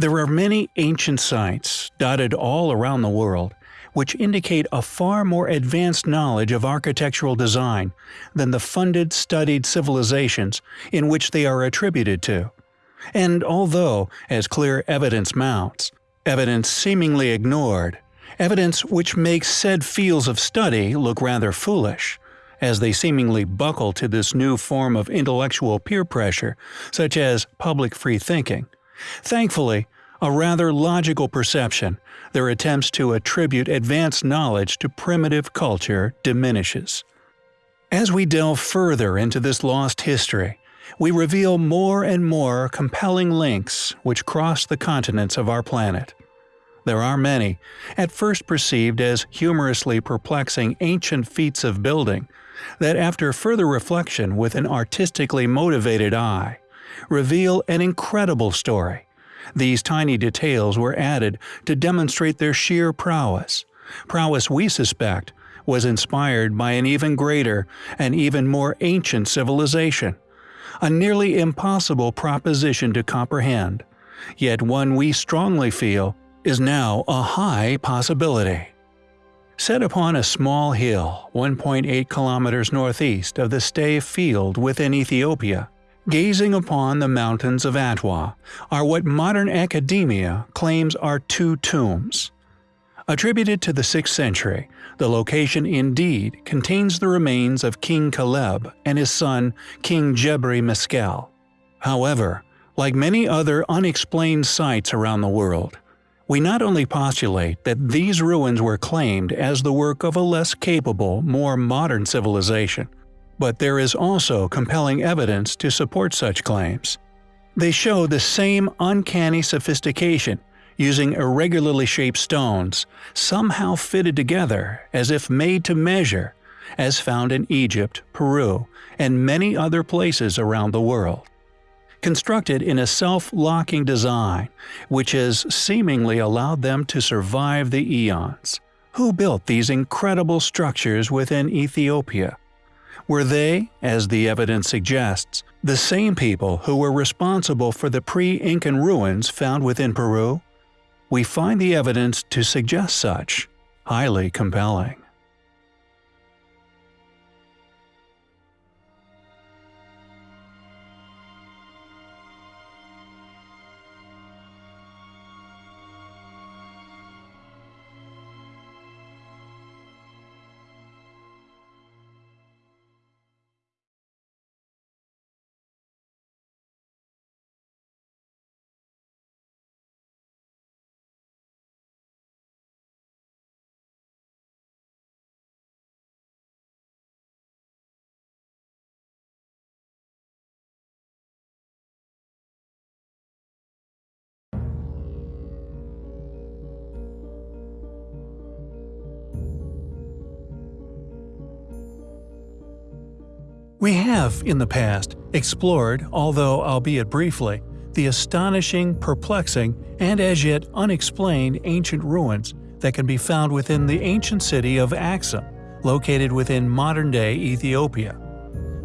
There are many ancient sites, dotted all around the world, which indicate a far more advanced knowledge of architectural design than the funded, studied civilizations in which they are attributed to. And although, as clear evidence mounts, evidence seemingly ignored, evidence which makes said fields of study look rather foolish, as they seemingly buckle to this new form of intellectual peer pressure, such as public free thinking. Thankfully, a rather logical perception, their attempts to attribute advanced knowledge to primitive culture diminishes. As we delve further into this lost history, we reveal more and more compelling links which cross the continents of our planet. There are many, at first perceived as humorously perplexing ancient feats of building, that after further reflection with an artistically motivated eye, reveal an incredible story. These tiny details were added to demonstrate their sheer prowess. Prowess we suspect was inspired by an even greater and even more ancient civilization. A nearly impossible proposition to comprehend, yet one we strongly feel is now a high possibility. Set upon a small hill 1.8 kilometers northeast of the Stave Field within Ethiopia, gazing upon the mountains of Adwa, are what modern academia claims are two tombs. Attributed to the 6th century, the location indeed contains the remains of King Caleb and his son King Gebre Meskel. However, like many other unexplained sites around the world, we not only postulate that these ruins were claimed as the work of a less capable, more modern civilization, but there is also compelling evidence to support such claims. They show the same uncanny sophistication, using irregularly shaped stones, somehow fitted together as if made to measure, as found in Egypt, Peru, and many other places around the world constructed in a self-locking design, which has seemingly allowed them to survive the eons. Who built these incredible structures within Ethiopia? Were they, as the evidence suggests, the same people who were responsible for the pre-Incan ruins found within Peru? We find the evidence to suggest such, highly compelling. We have, in the past, explored, although albeit briefly, the astonishing, perplexing, and as yet unexplained ancient ruins that can be found within the ancient city of Axum, located within modern-day Ethiopia.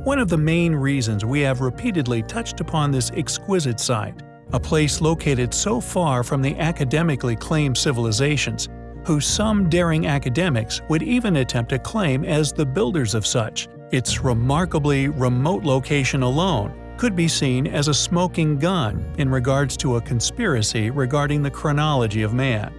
One of the main reasons we have repeatedly touched upon this exquisite site, a place located so far from the academically claimed civilizations, who some daring academics would even attempt to claim as the builders of such, its remarkably remote location alone could be seen as a smoking gun in regards to a conspiracy regarding the chronology of man.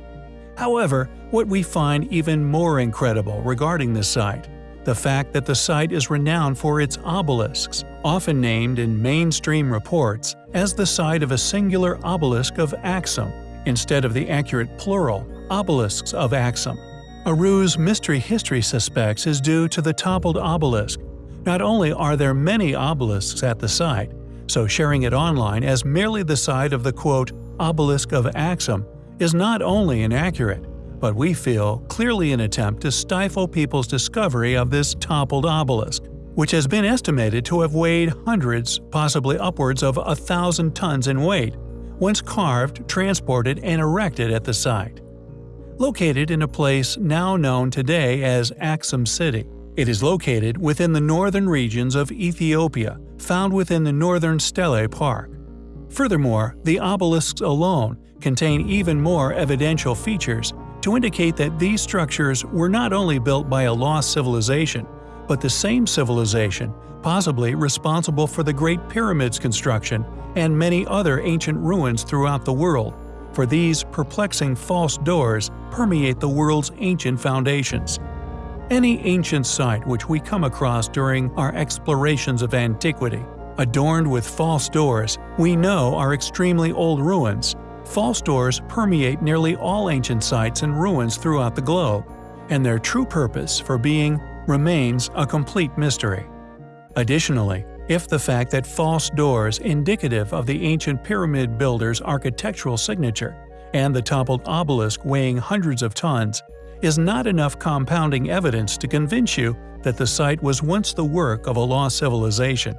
However, what we find even more incredible regarding this site, the fact that the site is renowned for its obelisks, often named in mainstream reports as the site of a singular obelisk of Axum, instead of the accurate plural, obelisks of Axum. A ruse Mystery History suspects is due to the toppled obelisk. Not only are there many obelisks at the site, so sharing it online as merely the site of the quote, obelisk of Axum is not only inaccurate, but we feel clearly an attempt to stifle people's discovery of this toppled obelisk, which has been estimated to have weighed hundreds, possibly upwards of a thousand tons in weight, once carved, transported, and erected at the site located in a place now known today as Axum City. It is located within the northern regions of Ethiopia, found within the northern Stele Park. Furthermore, the obelisks alone contain even more evidential features to indicate that these structures were not only built by a lost civilization, but the same civilization, possibly responsible for the Great Pyramids construction and many other ancient ruins throughout the world, for these perplexing false doors permeate the world's ancient foundations. Any ancient site which we come across during our explorations of antiquity, adorned with false doors, we know are extremely old ruins. False doors permeate nearly all ancient sites and ruins throughout the globe, and their true purpose for being remains a complete mystery. Additionally, if the fact that false doors indicative of the ancient pyramid builders' architectural signature and the toppled obelisk weighing hundreds of tons is not enough compounding evidence to convince you that the site was once the work of a lost civilization.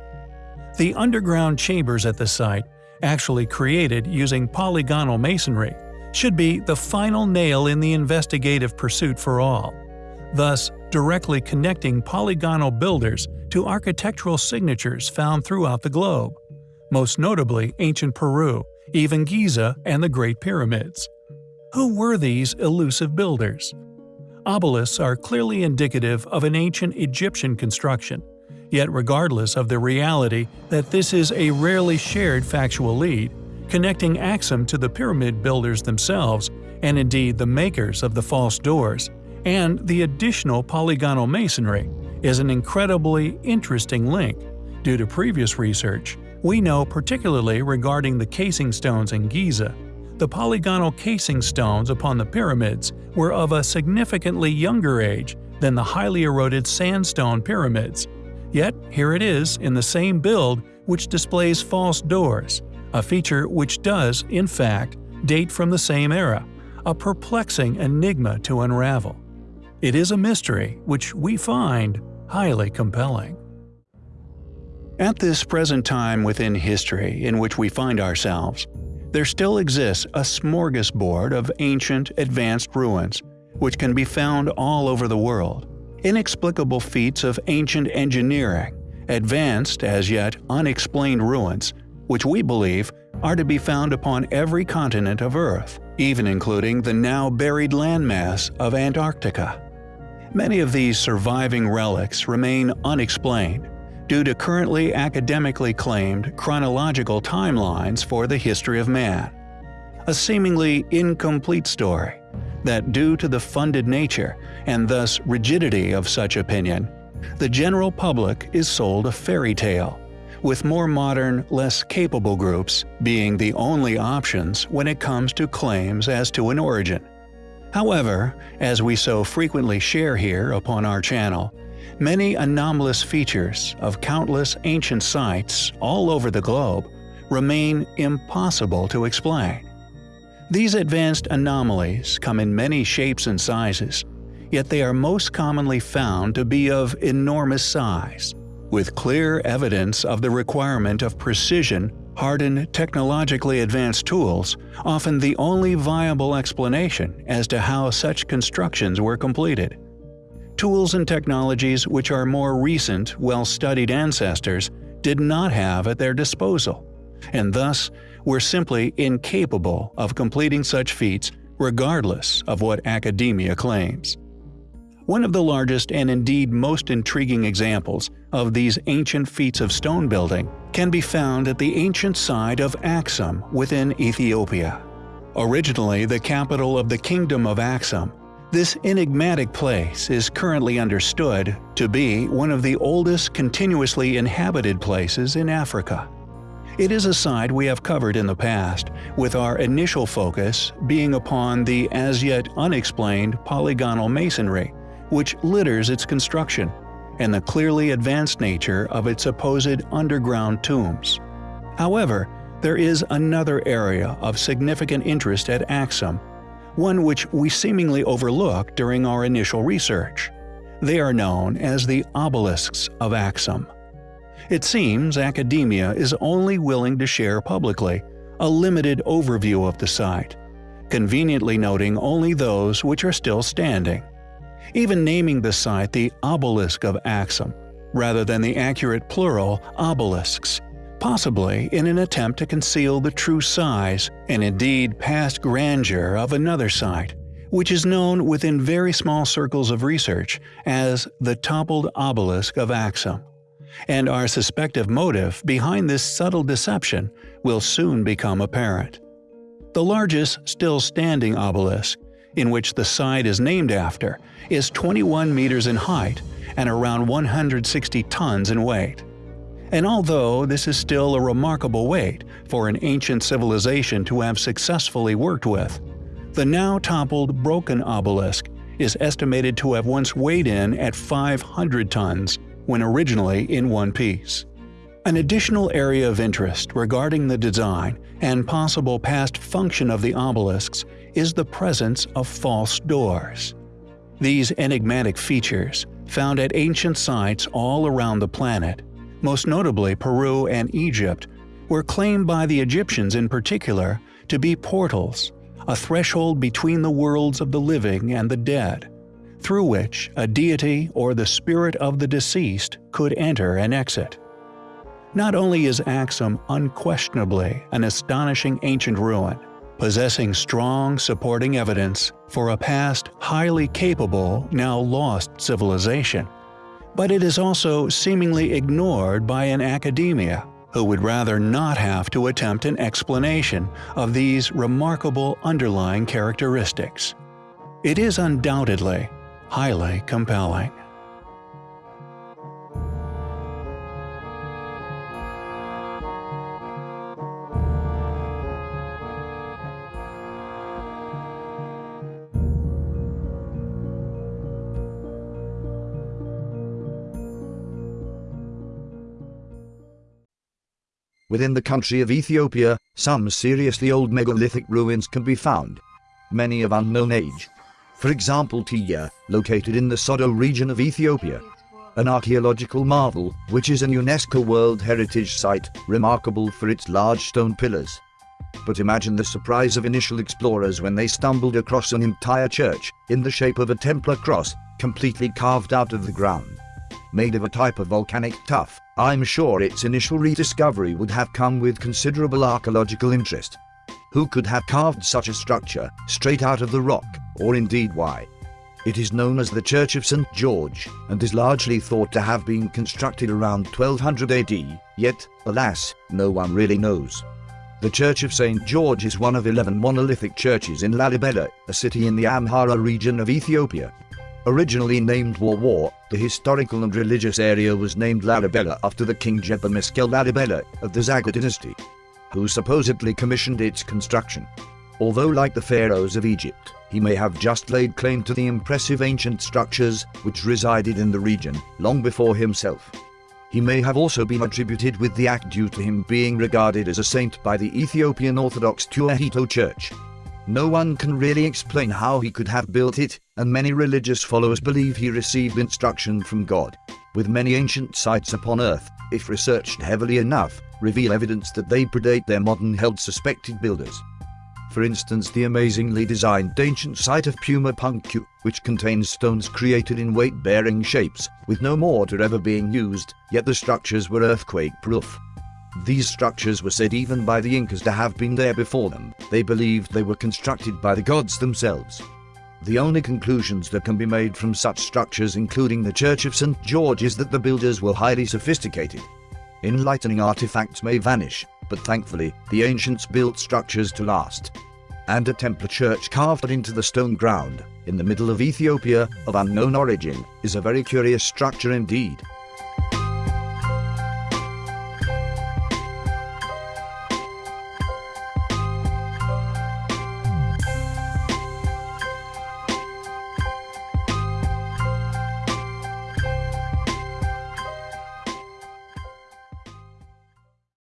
The underground chambers at the site, actually created using polygonal masonry, should be the final nail in the investigative pursuit for all, thus directly connecting polygonal builders to architectural signatures found throughout the globe, most notably ancient Peru, even Giza and the Great Pyramids. Who were these elusive builders? Obelisks are clearly indicative of an ancient Egyptian construction, yet regardless of the reality that this is a rarely shared factual lead, connecting Axum to the pyramid builders themselves, and indeed the makers of the false doors, and the additional polygonal masonry, is an incredibly interesting link. Due to previous research, we know particularly regarding the casing stones in Giza the polygonal casing stones upon the pyramids were of a significantly younger age than the highly eroded sandstone pyramids. Yet here it is in the same build which displays false doors, a feature which does, in fact, date from the same era, a perplexing enigma to unravel. It is a mystery which we find highly compelling. At this present time within history in which we find ourselves, there still exists a smorgasbord of ancient, advanced ruins, which can be found all over the world. Inexplicable feats of ancient engineering, advanced, as yet unexplained ruins, which we believe are to be found upon every continent of Earth, even including the now buried landmass of Antarctica. Many of these surviving relics remain unexplained, due to currently academically claimed chronological timelines for the history of man. A seemingly incomplete story that due to the funded nature and thus rigidity of such opinion, the general public is sold a fairy tale, with more modern, less capable groups being the only options when it comes to claims as to an origin. However, as we so frequently share here upon our channel, Many anomalous features of countless ancient sites all over the globe remain impossible to explain. These advanced anomalies come in many shapes and sizes, yet they are most commonly found to be of enormous size, with clear evidence of the requirement of precision hardened technologically advanced tools, often the only viable explanation as to how such constructions were completed tools and technologies which our more recent, well-studied ancestors did not have at their disposal, and thus were simply incapable of completing such feats regardless of what academia claims. One of the largest and indeed most intriguing examples of these ancient feats of stone building can be found at the ancient site of Axum within Ethiopia. Originally the capital of the Kingdom of Axum, this enigmatic place is currently understood to be one of the oldest continuously inhabited places in Africa. It is a site we have covered in the past, with our initial focus being upon the as yet unexplained polygonal masonry, which litters its construction, and the clearly advanced nature of its supposed underground tombs. However, there is another area of significant interest at Axum one which we seemingly overlook during our initial research. They are known as the obelisks of Axum. It seems academia is only willing to share publicly a limited overview of the site, conveniently noting only those which are still standing. Even naming the site the Obelisk of Axum, rather than the accurate plural obelisks, possibly in an attempt to conceal the true size and indeed past grandeur of another site, which is known within very small circles of research as the toppled obelisk of Axum. And our suspective motive behind this subtle deception will soon become apparent. The largest still standing obelisk, in which the site is named after, is 21 meters in height and around 160 tons in weight. And although this is still a remarkable weight for an ancient civilization to have successfully worked with, the now toppled broken obelisk is estimated to have once weighed in at 500 tons when originally in one piece. An additional area of interest regarding the design and possible past function of the obelisks is the presence of false doors. These enigmatic features, found at ancient sites all around the planet, most notably Peru and Egypt, were claimed by the Egyptians in particular to be portals, a threshold between the worlds of the living and the dead, through which a deity or the spirit of the deceased could enter and exit. Not only is Axum unquestionably an astonishing ancient ruin, possessing strong supporting evidence for a past highly capable, now lost civilization, but it is also seemingly ignored by an academia who would rather not have to attempt an explanation of these remarkable underlying characteristics. It is undoubtedly highly compelling. Within the country of Ethiopia, some seriously old megalithic ruins can be found, many of unknown age. For example Tiya, located in the Sodo region of Ethiopia. An archaeological marvel, which is an UNESCO World Heritage Site, remarkable for its large stone pillars. But imagine the surprise of initial explorers when they stumbled across an entire church, in the shape of a Templar cross, completely carved out of the ground. Made of a type of volcanic tuff, I'm sure its initial rediscovery would have come with considerable archaeological interest. Who could have carved such a structure, straight out of the rock, or indeed why? It is known as the Church of St. George, and is largely thought to have been constructed around 1200 AD, yet, alas, no one really knows. The Church of St. George is one of 11 monolithic churches in Lalibela, a city in the Amhara region of Ethiopia. Originally named War, the historical and religious area was named Lalibela after the king Gebre Meskel Lalibela of the Zagwe dynasty, who supposedly commissioned its construction. Although like the pharaohs of Egypt, he may have just laid claim to the impressive ancient structures which resided in the region long before himself. He may have also been attributed with the act due to him being regarded as a saint by the Ethiopian Orthodox Tewahedo Church. No one can really explain how he could have built it, and many religious followers believe he received instruction from God. With many ancient sites upon Earth, if researched heavily enough, reveal evidence that they predate their modern-held suspected builders. For instance the amazingly designed ancient site of Puma Punku, which contains stones created in weight-bearing shapes, with no mortar ever being used, yet the structures were earthquake-proof. These structures were said even by the Incas to have been there before them. They believed they were constructed by the gods themselves. The only conclusions that can be made from such structures including the Church of St. George is that the builders were highly sophisticated. Enlightening artifacts may vanish, but thankfully, the ancients built structures to last. And a Templar church carved into the stone ground, in the middle of Ethiopia, of unknown origin, is a very curious structure indeed.